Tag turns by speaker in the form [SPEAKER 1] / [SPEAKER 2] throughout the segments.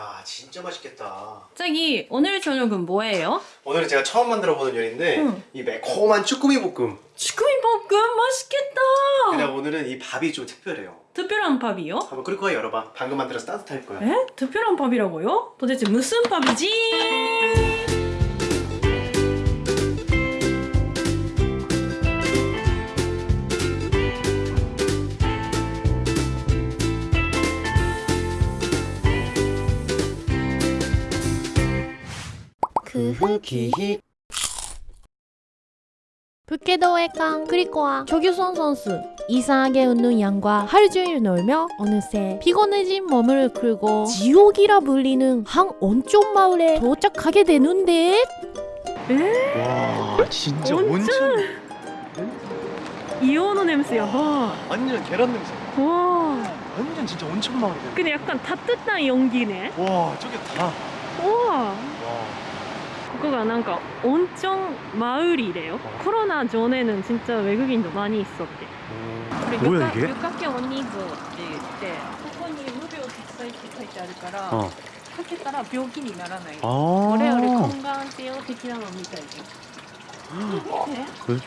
[SPEAKER 1] 야 진짜 맛있겠다.
[SPEAKER 2] 자기 오늘 저녁은 뭐예요?
[SPEAKER 1] 오늘은 제가 처음 만들어보는 요리인데
[SPEAKER 2] 응.
[SPEAKER 1] 이 매콤한 쭈꾸미 볶음.
[SPEAKER 2] 치쿠미 볶음 맛있겠다.
[SPEAKER 1] 그냥 오늘은 이 밥이 좀 특별해요.
[SPEAKER 2] 특별한 밥이요?
[SPEAKER 1] 한번 끓일 거야 열어봐. 방금 만들어서 따뜻할 거야.
[SPEAKER 2] 에? 특별한 밥이라고요? 도대체 무슨 밥이지?
[SPEAKER 1] 그 후기
[SPEAKER 3] 북계도의 강 그리코와 조규선 선수 이상하게 웃는 양과 하루 종일 놀며 어느새 피곤해진 몸을 끌고 지옥이라 불리는 한 온천 마을에 도착하게 되는데
[SPEAKER 1] 와 진짜
[SPEAKER 2] 온천.
[SPEAKER 1] 온천
[SPEAKER 2] 이오노 냄새야. 와.
[SPEAKER 1] 완전 계란 냄새.
[SPEAKER 2] 와.
[SPEAKER 1] 완전 진짜 온천 마을이야.
[SPEAKER 2] 근데 약간 따뜻한 연기네.
[SPEAKER 1] 와 저게 다.
[SPEAKER 2] 우와.
[SPEAKER 1] 와.
[SPEAKER 2] ここがなんか温泉マウリだよコロナ常年는 진짜 외국인도 많이 있었대
[SPEAKER 1] 뭐야, 이게?
[SPEAKER 2] 旅客券お人数って言ってここに無病息災って書いてあるから、
[SPEAKER 1] 어.
[SPEAKER 2] かけたら病気にならない
[SPEAKER 1] 아.
[SPEAKER 2] 我々根眼性を的なのみたいで見て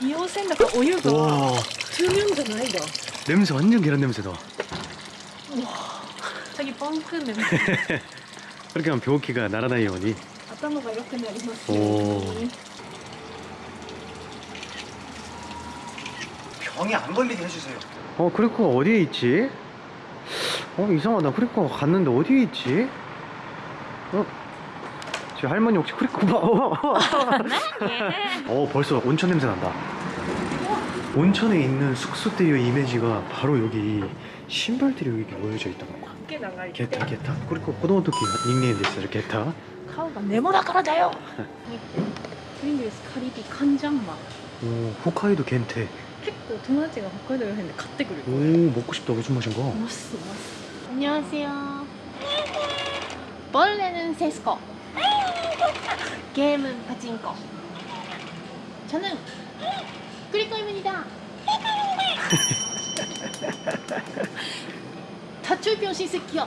[SPEAKER 2] 硫黄泉だからお湯が
[SPEAKER 1] 와
[SPEAKER 2] 中湯じゃないだ
[SPEAKER 1] 냄새 완전 계란 냄새다.
[SPEAKER 2] 자기 뻥크 냄새
[SPEAKER 1] 그렇게 하면 병기가 날아다니 오니.
[SPEAKER 2] 頭が良くなりますよ
[SPEAKER 1] おー
[SPEAKER 2] うに
[SPEAKER 1] 병이 안 걸리게 해주세요. 어 크리코가 어디에 있지? 어 이상하다. 크리코가 갔는데 어디에 있지? 어? 저 할머니 혹시 크리코 봐? 어 벌써 온천 냄새 난다. 온천에 있는 숙소대의 이미지가 바로 여기 신발들이 여기 이렇게 모여져 있단 말이야.
[SPEAKER 2] 毛長いって
[SPEAKER 1] 게타 게타. 그리고 子供の時 닉네임 됐어요. 게타.
[SPEAKER 2] 顔がネモだからだよプリングルスカリビカンジャンマン
[SPEAKER 1] 오 홋카이도 겐테.
[SPEAKER 2] 結構友達が北海道ら辺で買ってくる
[SPEAKER 1] 오 먹고 싶다. 무슨 맛인가?
[SPEAKER 2] マスマス
[SPEAKER 3] 안녕하세요 벌레는 세스코 게임은 파친코 저는 그리코입니다 다출병 시스키요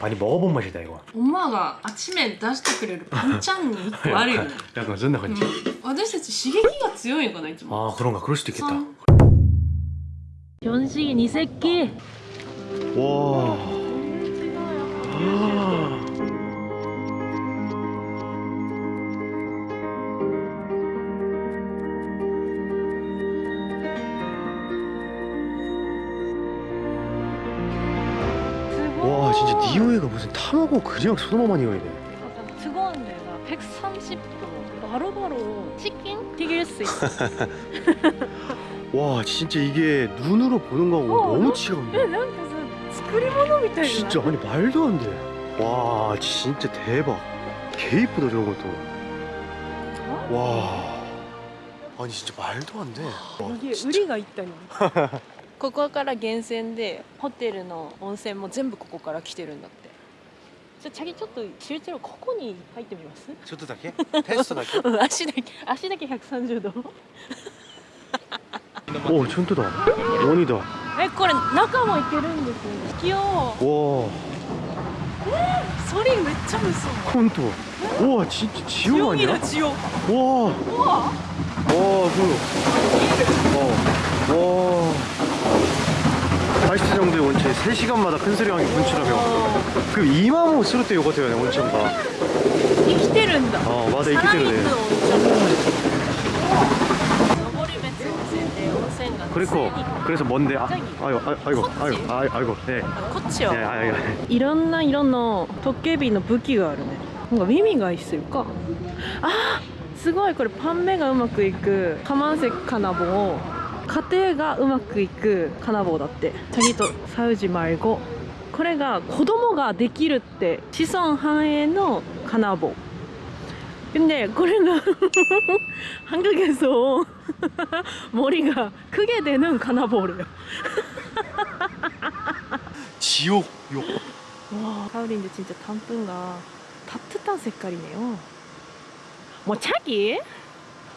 [SPEAKER 1] 많이 먹어본 맛이다 이거
[SPEAKER 2] 엄마가 아침에 出してくれるパンチャンに1個あるよね
[SPEAKER 1] 약간 그런感じ
[SPEAKER 2] 음, 私たち刺激が強いんかないつも
[SPEAKER 1] 아 그런가 그럴 수도 있겠다
[SPEAKER 2] 연식이 니 새끼
[SPEAKER 1] 와 와 이호이가 무슨 탐하고 그냥 소나만 이오해네
[SPEAKER 2] 뜨거운데 130도 바로바로 치킨 튀길 수 있어.
[SPEAKER 1] 와 진짜 이게 눈으로 보는 거하고
[SPEAKER 2] 어,
[SPEAKER 1] 너무 치가운데?
[SPEAKER 2] 네, 난 무슨 스크리모노 밑에
[SPEAKER 1] 진짜 아니 말도 안돼와 진짜 대박. 개 이쁘다 저런 것도. 어? 와. 아니 진짜 말도 안돼.
[SPEAKER 2] 이게 의리가 있다니. ここから源泉でホテルの温泉も全部ここから来てるんだって。じゃチャギちょっと集中ここに入ってみます？
[SPEAKER 1] ちょっとだけ？テスト
[SPEAKER 2] だけ、足だけ足だけ百三十度？
[SPEAKER 1] おちゃんとだ。鬼だ。
[SPEAKER 2] えこれ中も行けるんですよ。引きよ
[SPEAKER 1] う
[SPEAKER 2] おおえー、それめっちゃ無双
[SPEAKER 1] 本当おおち千代な。ん
[SPEAKER 2] 千代
[SPEAKER 1] お
[SPEAKER 2] おお
[SPEAKER 1] おおおおおおおお 8cm 정도의 온천이 3시간마다 큰소리 형이 분출하며 그럼 이마모 스루 때 요거 돼요 온천가
[SPEAKER 2] 生きてるんだ
[SPEAKER 1] 어, 맞아,
[SPEAKER 2] 生きてるね登別温泉で温泉が
[SPEAKER 1] 그리고 그래서 뭔데 아, 아이고 아, 아이고 아이고 아, 아이고 네.
[SPEAKER 2] こっち
[SPEAKER 1] 네, は 아이고
[SPEAKER 2] いろんな色のトッケビの武器があるねなんか耳が必要かあーすごいこれパン目がうまくいくカマンセカナボを家庭がうまくいく金棒だって자기도 싸우지 말고 これが子供ができるって子孫繁栄の金棒 근데 これが 한국에서 머리가 크게 되는 카나볼이에요.
[SPEAKER 1] 지옥 욕.
[SPEAKER 2] 와, 가을인데 진짜 단풍가 따뜻한 색깔이네요. 뭐 차기?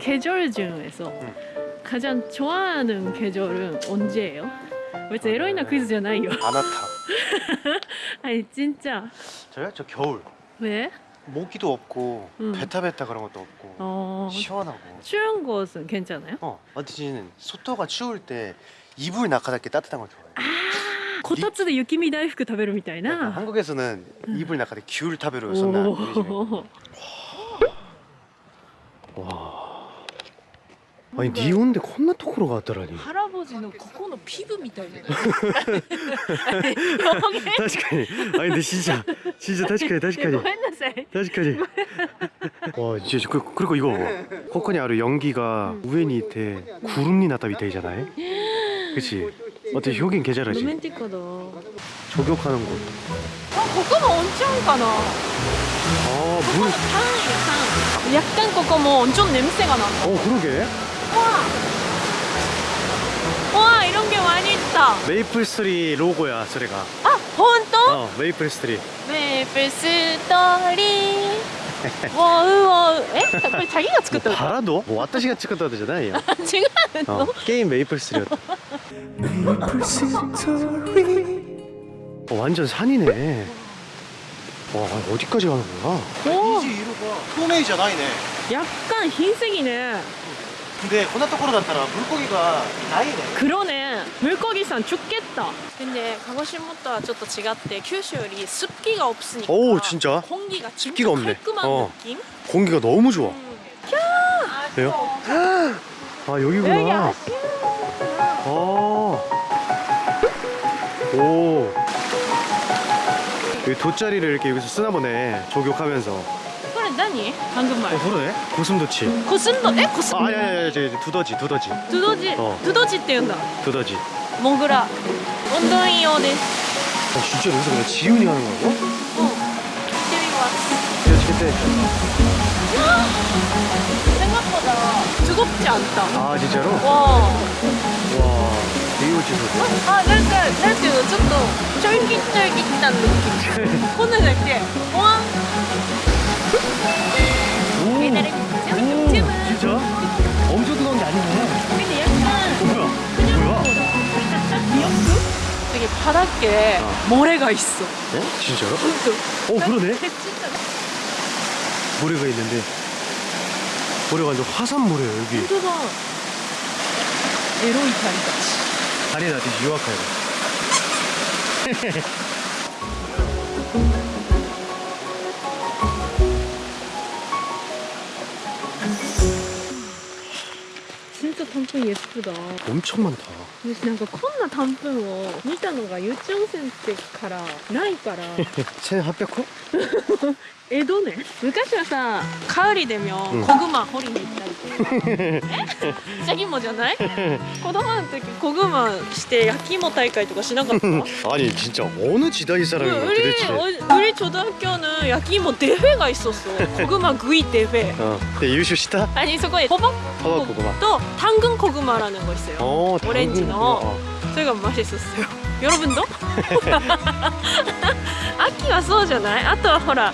[SPEAKER 2] 계절 중에서 음. 가장 좋아하는 계절은 언제예요? 왜죠? 어, 에로이나 네. 퀴즈잖아요.
[SPEAKER 1] 아나타.
[SPEAKER 2] 아니 진짜.
[SPEAKER 1] 저요? 저 겨울.
[SPEAKER 2] 왜?
[SPEAKER 1] 모기도 없고
[SPEAKER 2] 음.
[SPEAKER 1] 베타베타 그런 것도 없고
[SPEAKER 2] 어...
[SPEAKER 1] 시원하고
[SPEAKER 2] 추운 곳은 괜찮아요?
[SPEAKER 1] 어, 아저씨는 소토가 추울 때 이불 나가다게 따뜻한 걸
[SPEAKER 2] 좋아해요 아 고타츠의 유키미 다이프크
[SPEAKER 1] 타베루
[SPEAKER 2] 미타이나
[SPEAKER 1] 한국에서는 음. 이불 나가다 귤 타베루 썼나 와 아니 니온데 콘나 토크로가 왔더라니.
[SPEAKER 2] 腹文字のここのピブみたいな。
[SPEAKER 1] 確かに. 아니 근데 진짜 진짜 確かに確かに
[SPEAKER 2] ごめんなさい。
[SPEAKER 1] 確かに. 와 진짜 그, 그리고 이거 코코니 아루 연기가 우엔이 이때 구름이 나타 밑에잖아요. 그치? 어때 효긴
[SPEAKER 2] ロ
[SPEAKER 1] 계절하지?
[SPEAKER 2] メンティックだ。
[SPEAKER 1] 조격하는 곳.
[SPEAKER 2] あ、ここも温泉かな。
[SPEAKER 1] 아 물.
[SPEAKER 2] 산, 산. 약간 ここも 좀 냄새가 난다.
[SPEAKER 1] 어 그러게.
[SPEAKER 2] 와! 와, 이런 게 많이 있다.
[SPEAKER 1] 메이플스토리 로고야 저래가.
[SPEAKER 2] 아! 본또?
[SPEAKER 1] 어 메이플스토리.
[SPEAKER 2] 메이플스토리. 와, 뭐, 우와, 어, 에? 자기가 찍었다
[SPEAKER 1] 봐라 너? 뭐 왔다시가 찍었다 되잖아 얘
[SPEAKER 2] 지금
[SPEAKER 1] 어, 게임 메이플스토리였다. 메이플스토리. 어, 완전 산이네. 와 어디까지 가는 거야?
[SPEAKER 2] 이지
[SPEAKER 1] 이로 봐. 소메이자 나이네.
[SPEAKER 2] 약간 흰색이네.
[SPEAKER 1] 근데こんなところだったら 물고기가 나이네.
[SPEAKER 2] 그러네. 물고기산 죽겠다. 근데 가고시모토와 ちょっと違って九州より 습기가 없으니까
[SPEAKER 1] 오, 진짜?
[SPEAKER 2] 공기가 진짜
[SPEAKER 1] 습기가 없네.
[SPEAKER 2] 깔끔한
[SPEAKER 1] 어.
[SPEAKER 2] 느낌?
[SPEAKER 1] 공기가 너무 좋아.
[SPEAKER 2] 음.
[SPEAKER 1] 왜요? 아, 여기구나.
[SPEAKER 2] 여기
[SPEAKER 1] 아. 오. 여기 돗자리를 이렇게 여기서 쓰나 보네. 조격하면서.
[SPEAKER 2] 아니? 방금말.
[SPEAKER 1] 어, 그러네? 고슴도치.
[SPEAKER 2] 고슴도 에? 고슴
[SPEAKER 1] 아, 예, 예, 예, 아니 아니 두더지 두더지.
[SPEAKER 2] 두더지
[SPEAKER 1] 어.
[SPEAKER 2] 두더지 때 연다.
[SPEAKER 1] 두더지.
[SPEAKER 2] 몽그라. 운동이요です
[SPEAKER 1] 아, 네. 어, 진짜 여기서 그냥 지훈이 하는 거고?
[SPEAKER 2] 어.
[SPEAKER 1] 재미가 왔어. 그때.
[SPEAKER 2] 생각보다 두껍지 않다.
[SPEAKER 1] 아 진짜로? 와와
[SPEAKER 2] 아 그러니까, 그러니까 좀, 쫄깃쫄깃한 느낌. 코는
[SPEAKER 1] 이렇게
[SPEAKER 2] 와 달달한
[SPEAKER 1] 진짜? 엄청 뜨거운 게 아니네
[SPEAKER 2] 근데 약간 어,
[SPEAKER 1] 뭐야? 뭐야?
[SPEAKER 2] 미역국? 되게 바닥에 아. 모래가 있어
[SPEAKER 1] 어?
[SPEAKER 2] 진짜요?
[SPEAKER 1] 어 그러네
[SPEAKER 2] 네,
[SPEAKER 1] 모래가 있는데 모래가 완전 화산 모래예요 여기
[SPEAKER 2] 진짜다 에로이 다리같이
[SPEAKER 1] 다리에 나한테 유학하여
[SPEAKER 2] 진짜 단풍 예쁘다.
[SPEAKER 1] 엄청 많다.
[SPEAKER 2] 私なんかこんな단풍を見たのが幼稚温泉ってからないから
[SPEAKER 1] 1800호?
[SPEAKER 2] 江戸ね昔はさカウリでも
[SPEAKER 1] うん
[SPEAKER 2] 子グマ掘りに行ったりとかえじゃぎもじゃない子供の時子グマして焼き芋大会とかしなかった
[SPEAKER 1] 아니 진짜 어느 지다이 사람인 거야
[SPEAKER 2] 우리
[SPEAKER 1] 도대체
[SPEAKER 2] 어, 우리 초등학교는 야끼모 대회가 있었어. 고구마 구이 대회.
[SPEAKER 1] 어 근데 유슈 시다?
[SPEAKER 2] 아니 서거에 호박
[SPEAKER 1] 허벅 고구마
[SPEAKER 2] 또 당근 고구마라는 거 있어요.
[SPEAKER 1] 어
[SPEAKER 2] 오렌지
[SPEAKER 1] 당근
[SPEAKER 2] 넣어.
[SPEAKER 1] 고구마. 어.
[SPEAKER 2] 저희가 맛있었어요. 여러분도? 아키가 そうじゃない?あとはほら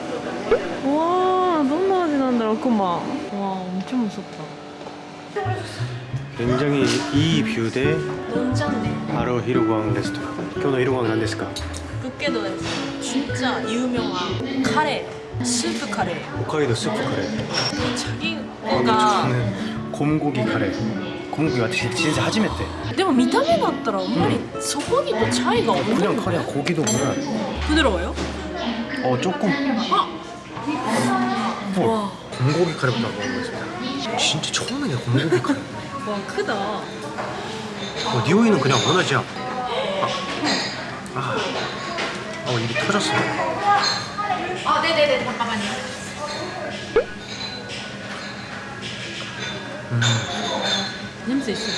[SPEAKER 2] ってうわーどんな味なんだろうクマわー엄청 무섭다
[SPEAKER 1] 굉장히 이 뷰대
[SPEAKER 2] 논잔네
[SPEAKER 1] 바로 히로광 레스토랑. 교노 히로광 난ですか?
[SPEAKER 2] 북게도에서 진짜 유명한 카레 스프 카레
[SPEAKER 1] 홋카이도 스프 카레.
[SPEAKER 2] 자기가
[SPEAKER 1] 저는 곰고기 카레. 곰고기가 진짜, 진짜 하지메때.
[SPEAKER 2] でも見た目だったらあんまりそこにとチャイが
[SPEAKER 1] 그냥 카레야 고기도 뭐야?
[SPEAKER 2] 부드러워요?
[SPEAKER 1] 어 조금. 어,
[SPEAKER 2] 와,
[SPEAKER 1] 곰고기 카레부터 먹어보겠습니다. 진짜 처음이네 곰고기 카레.
[SPEAKER 2] 와 크다
[SPEAKER 1] 어, 니오이는 그냥 원하지야. 아, 아, 어 입이 터졌어.
[SPEAKER 3] 아 네네네 잠깐만요
[SPEAKER 2] 냄새 있어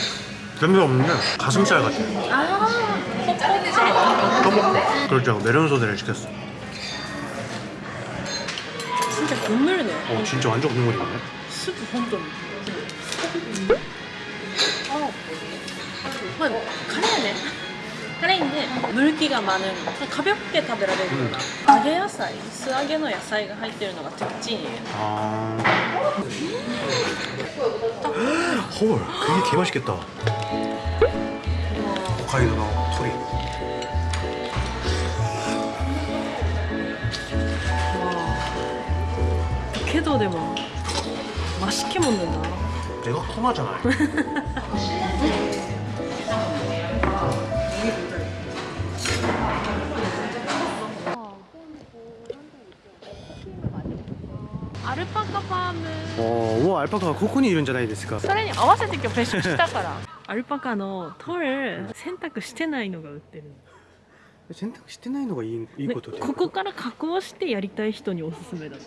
[SPEAKER 1] 냄새 없는데 가슴살 같아. 아떡 그렇죠. 메론 소대를 시켰어.
[SPEAKER 2] 진짜 국물이네
[SPEAKER 1] 어 진짜 완전 국물이네.
[SPEAKER 2] 스프 혼돈 어. 만 카레네 카레인데 물기가 많은 가볍게 食べられるような揚げ野菜素揚げの野菜が入ってるのが特徴
[SPEAKER 1] 아. 헐, 그게 개 맛있겠다. 홋카이도의 토리.
[SPEAKER 2] 걔도 되면 맛있게 먹는다
[SPEAKER 1] 내가 코나잖아.
[SPEAKER 2] 아르파카 팜은
[SPEAKER 1] 어, 우와 알파카가 코코니 이런じゃないですか.
[SPEAKER 2] それに合わせて今日別食したからアルパカのトル洗濯してないのが売ってる
[SPEAKER 1] 洗濯してないのがいいいいことで。
[SPEAKER 2] ここから加工してやりたい人におすすめだって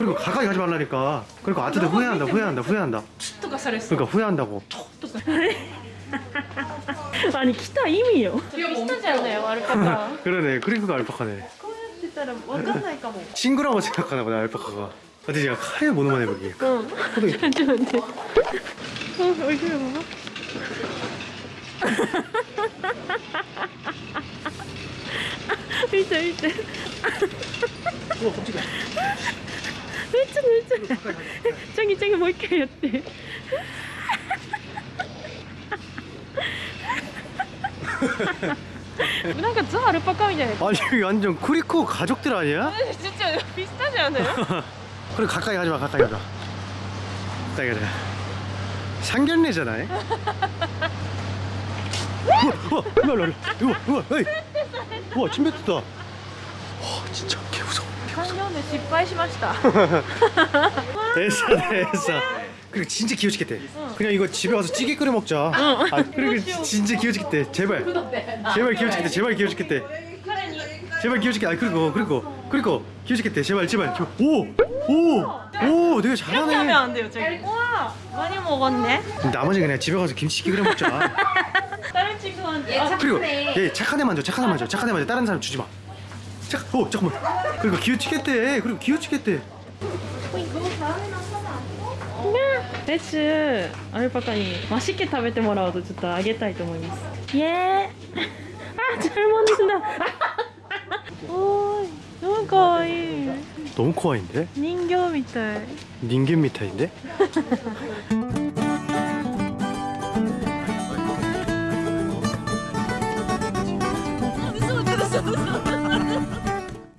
[SPEAKER 1] 그리고 가까이 가지 말라니까. 그러니까 그리고 아트들 후회한다 후회한다 후회한다.
[SPEAKER 2] 축도가 살했어.
[SPEAKER 1] 그러니까 후회한다고.
[SPEAKER 2] 축도가 아니 기타 이미요. 비슷하잖아요 알파카
[SPEAKER 1] 그러네. 그리고가 알파카네.
[SPEAKER 2] 뭐.
[SPEAKER 1] 친구라고 생각하나 보네 알파카가. 아, 근데 제가 카레 모노만
[SPEAKER 2] 해볼게. 응 잠시만요 어 얼굴 봐봐 일자
[SPEAKER 1] 일자 어 깜짝이야.
[SPEAKER 2] ちゃめっちゃチャギチャギもう一回やってなんかザ・アルパカみたいな
[SPEAKER 1] 아니 여기 완전 쿠리코 가족들 아니야?
[SPEAKER 2] 진짜 비슷하지 않아요?
[SPEAKER 1] 그래 가까이 가지 마, 가까이 가지 마. 가까이 가지 마. 상견례잖아. 우와, 우와, 일로 와, 일로 와. 우와, 우와, 에이. 우와, 침 뱉었다.
[SPEAKER 2] 失敗しました。
[SPEAKER 1] 됐어, 됐어. 그리고 진짜 귀여우시겠대. 그냥 이거 집에 와서 찌개 끓여 먹자. 아, 그리고 진짜 귀여우시겠대. 제발. 제발 귀여우시겠대. 제발 귀여우시겠대. 제발 귀여우시겠대. 아, 그리고 그리고 그리고 귀여우시겠대. 제발 제발. 제발. 오, 오, 오, 되게
[SPEAKER 2] 이렇게 하면
[SPEAKER 1] 잘하네.
[SPEAKER 2] 안 돼요, 저기. 와, 많이 먹었네.
[SPEAKER 1] 나머지 그냥 집에 가서 김치찌개 끓여 먹자.
[SPEAKER 2] 다른 친구한테. 아,
[SPEAKER 1] 그리고 얘 착한 애 만져, 착한 애 만져, 착한 애 만져. 다른 사람 주지 마. 착, 오, 잠깐만. 그리고 귀여우시겠대. 그리고 귀여우시겠대.
[SPEAKER 2] レッシュアルパカにマシケ食べてもらおうとちょっとあげたいと思いますイエーイあ、잘먹는다おーいなんかわいい
[SPEAKER 1] 너무 코아인데?
[SPEAKER 2] 人形みたい
[SPEAKER 1] 닌겐 미타인데?